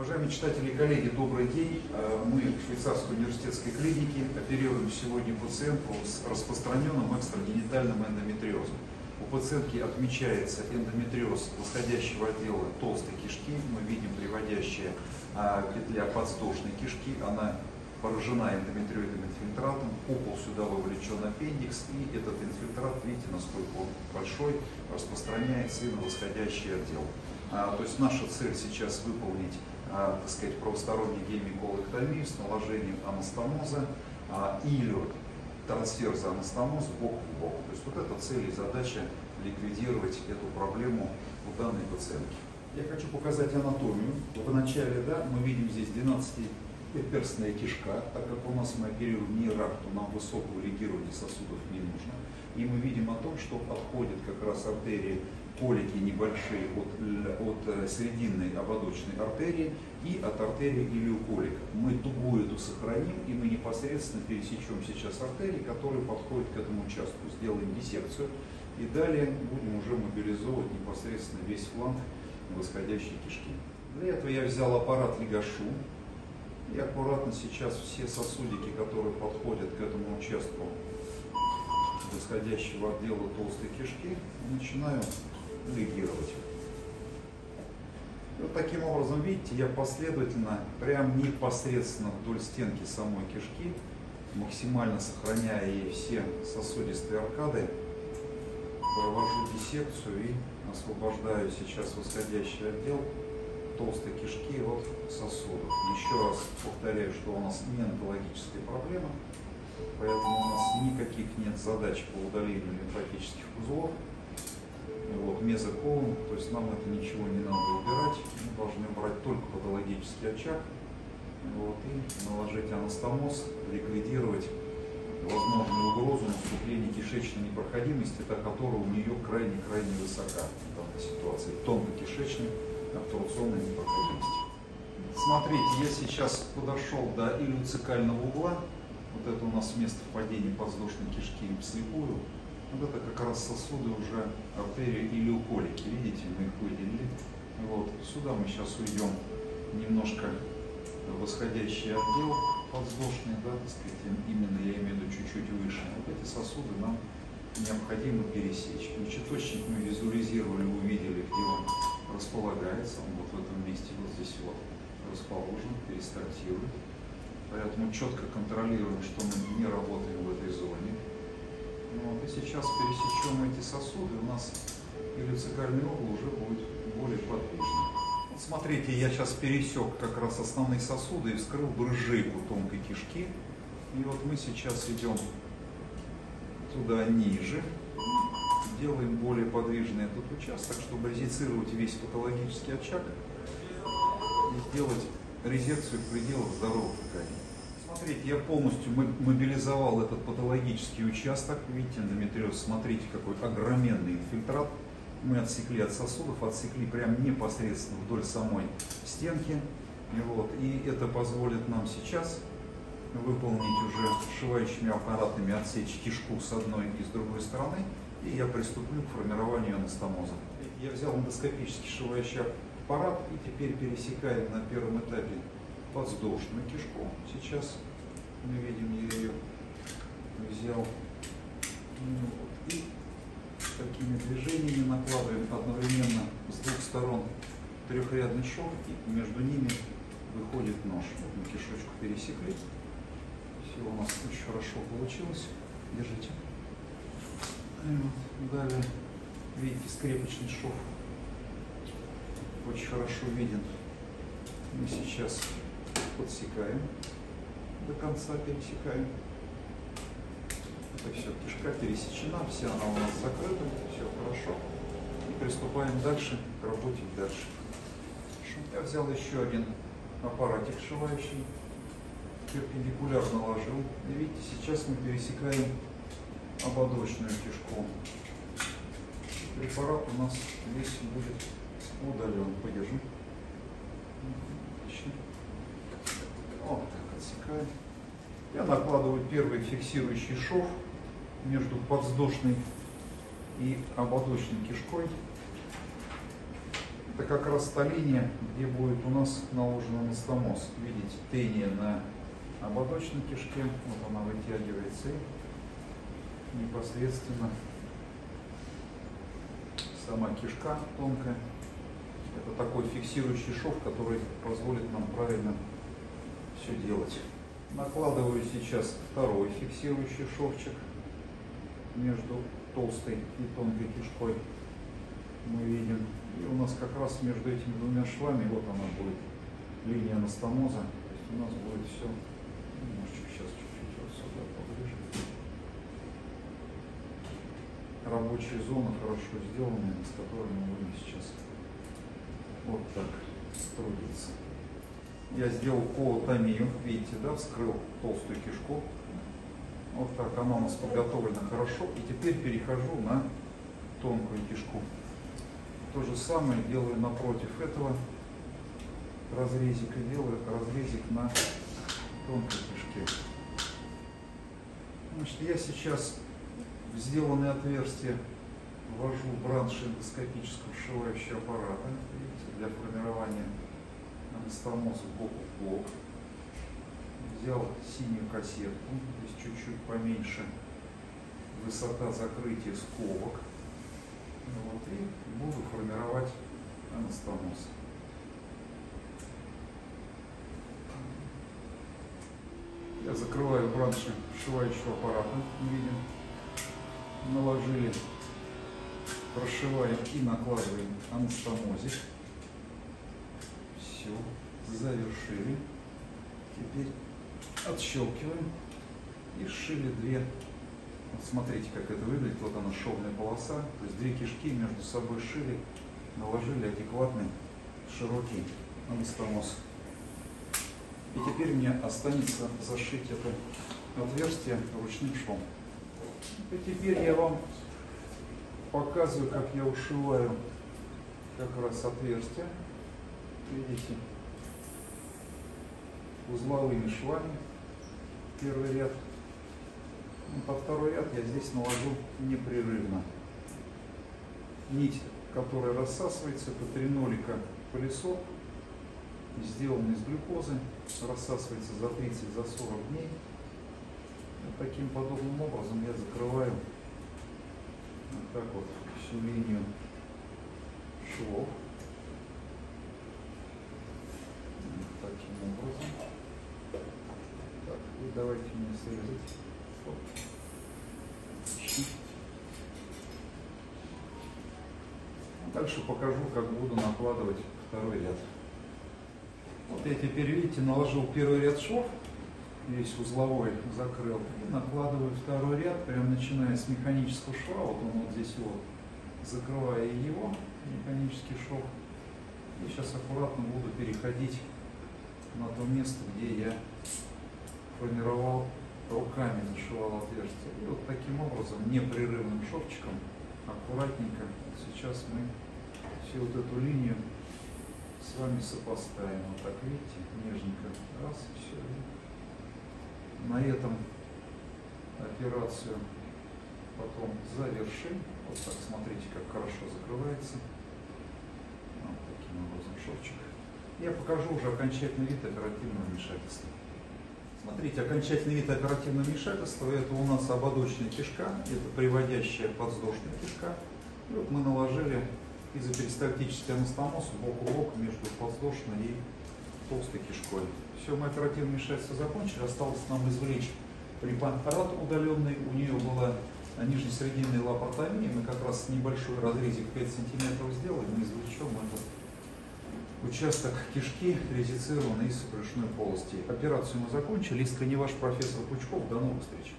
Уважаемые читатели и коллеги, добрый день. Э, мы в Швейцарской университетской клинике оперируем сегодня пациентку с распространенным экстрагенитальным эндометриозом. У пациентки отмечается эндометриоз восходящего отдела толстой кишки. Мы видим приводящая а, петля подвздошной кишки. Она поражена эндометриоидным инфильтратом, купол сюда вовлечен аппендикс, и этот инфильтрат, видите, насколько он большой, распространяется и на восходящий отдел. А, то есть наша цель сейчас выполнить, так сказать, правосторонний гемиколэктомию с наложением анастомоза а, или трансферза анастомоз бок в бок. То есть вот эта цель и задача ликвидировать эту проблему у данной пациентки. Я хочу показать анатомию. Вначале да, мы видим здесь 12 перстная кишка, так как у нас мы оперируем не рак, то нам высокого регирования сосудов не нужно. И мы видим о том, что отходят как раз артерии, колики небольшие от, от э, срединной ободочной артерии и от артерии илиоколика. Мы дугу эту сохраним, и мы непосредственно пересечем сейчас артерии, которые подходят к этому участку. Сделаем диссекцию, и далее будем уже мобилизовывать непосредственно весь фланг восходящей кишки. Для этого я взял аппарат Легашу, и аккуратно сейчас все сосудики, которые подходят к этому участку восходящего отдела толстой кишки, начинаю легировать. И вот таким образом, видите, я последовательно, прям непосредственно вдоль стенки самой кишки, максимально сохраняя ей все сосудистые аркады, провожу диссекцию и освобождаю сейчас восходящий отдел толстой кишки от сосудов. Еще раз повторяю, что у нас не онкологическая проблема, поэтому у нас никаких нет задач по удалению лимфатических узлов. Вот, мезоколон, то есть нам это ничего не надо убирать, мы должны брать только патологический очаг вот, и наложить анастомоз, ликвидировать возможную угрозу наступления кишечной непроходимости, та которая у нее крайне-крайне высока в данной ситуации. Тонкокишечный обтурционной непроходимости. Смотрите, я сейчас подошел до илюцикального угла. Вот это у нас место впадения подвздошной кишки вслепую. Вот это как раз сосуды уже артерии илиоколики. Видите, мы их выделили. Вот. Сюда мы сейчас уйдем немножко восходящий отдел подвздошный, да, так сказать, именно я имею в виду чуть-чуть выше. Вот эти сосуды нам необходимо пересечь. Мочеточник мы визуализировали, увидели, где он располагается, он вот в этом месте, вот здесь вот расположен, перестартирует. Поэтому четко контролируем, что мы не работаем в этой зоне. Ну, вот, и сейчас пересечем эти сосуды, у нас илицикальный угол уже будет более подвижный. Вот смотрите, я сейчас пересек как раз основные сосуды и вскрыл брыжейку тонкой кишки. И вот мы сейчас идем туда ниже, делаем более подвижный этот участок, чтобы резицировать весь патологический очаг и сделать резекцию в пределах здоровых тканей. Смотрите, я полностью мобилизовал этот патологический участок. Видите, эндометриоз, смотрите, какой огроменный инфильтрат. Мы отсекли от сосудов, отсекли прям непосредственно вдоль самой стенки. И, вот, и это позволит нам сейчас выполнить уже сшивающими аппаратами отсечь кишку с одной и с другой стороны и я приступлю к формированию анастомоза. Я взял эндоскопический сшивающий аппарат и теперь пересекаем на первом этапе подвздошную кишку. Сейчас мы видим, я ее взял ну, и такими движениями накладываем одновременно с двух сторон трехрядный шов и между ними выходит нож. Вот мы кишечку пересекли. Все у нас очень хорошо получилось. Держите. Далее, видите, скрепочный шов очень хорошо виден. Мы сейчас подсекаем, до конца пересекаем. Это все, кишка пересечена, вся она у нас закрыта, все хорошо. И приступаем дальше к работе дальше. Я взял еще один аппаратик сшивающий, перпендикулярно ложил. И видите, сейчас мы пересекаем ободочную кишку. Препарат у нас весь будет удален. Подержи. Отлично. Вот так отсекаем. Я накладываю первый фиксирующий шов между подвздошной и ободочной кишкой. Это как раз та линия, где будет у нас наложен анастомоз. Видите, трение на ободочной кишке. Вот она вытягивается и непосредственно сама кишка тонкая. Это такой фиксирующий шов, который позволит нам правильно все делать. Накладываю сейчас второй фиксирующий шовчик между толстой и тонкой кишкой. Мы видим. И у нас как раз между этими двумя швами, вот она будет, линия анастомоза. То есть у нас будет все, немножечко сейчас чуть-чуть вот сюда поближе. Рабочая зона хорошо сделанная, с которой мы будем сейчас вот так трудиться. Я сделал колотомию, видите, да, вскрыл толстую кишку. Вот так она у нас подготовлена хорошо. И теперь перехожу на тонкую кишку. То же самое делаю напротив этого разрезика, делаю разрезик на тонкой кишке. Значит, я сейчас в сделанное отверстие ввожу бранш эндоскопического вшивающего аппарата видите, для формирования анастомоза бок в бок. Взял синюю кассетку, то есть чуть-чуть поменьше высота закрытия скобок. Вот, и буду формировать анастомоз. Я закрываю бранши вшивающего аппарата, видим. Наложили, прошиваем и накладываем анастомозик. Завершили. Теперь отщелкиваем и сшили две. Вот смотрите, как это выглядит. Вот она шовная полоса. То есть две кишки между собой шили, наложили адекватный широкий анастомоз. И теперь мне останется зашить это отверстие ручным швом. И теперь я вам показываю, как я ушиваю как раз отверстие. Видите, узловыми швами первый ряд. Ну, по второй ряд я здесь наложу непрерывно. Нить, которая рассасывается, это тринолика пылесок, сделанный из глюкозы, рассасывается за 30-40 за 40 дней. Вот таким подобным образом я закрываю вот так вот всю линию швов. таким образом. Так, и давайте мне срезать. Вот. Дальше покажу, как буду накладывать второй ряд. Вот я теперь, видите, наложил первый ряд швов, весь узловой закрыл, и накладываю второй ряд, прям начиная с механического шва, вот он вот здесь вот, закрывая его, механический шов, и сейчас аккуратно буду переходить на то место, где я формировал руками, зашивал отверстие. И вот таким образом, непрерывным шовчиком, аккуратненько, сейчас мы всю вот эту линию с вами сопоставим. Вот так, видите, нежненько. Раз, и все. На этом операцию потом завершим. Вот так, смотрите, как хорошо закрывается. Вот таким образом шовчик. Я покажу уже окончательный вид оперативного вмешательства. Смотрите, окончательный вид оперативного вмешательства это у нас ободочная кишка, это приводящая подвздошная кишка. И вот мы наложили изоперистальтический анастомоз бок в бок между подвздошной и толстой кишкой. Все, мы оперативное вмешательство закончили, осталось нам извлечь препарат удаленный, у нее была нижнесрединная лапаротомия, мы как раз небольшой разрезик 5 сантиметров сделали, мы извлечем этот участок кишки резицированный из брюшной полости. Операцию мы закончили. Искренне ваш профессор Пучков. До новых встреч.